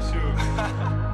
you.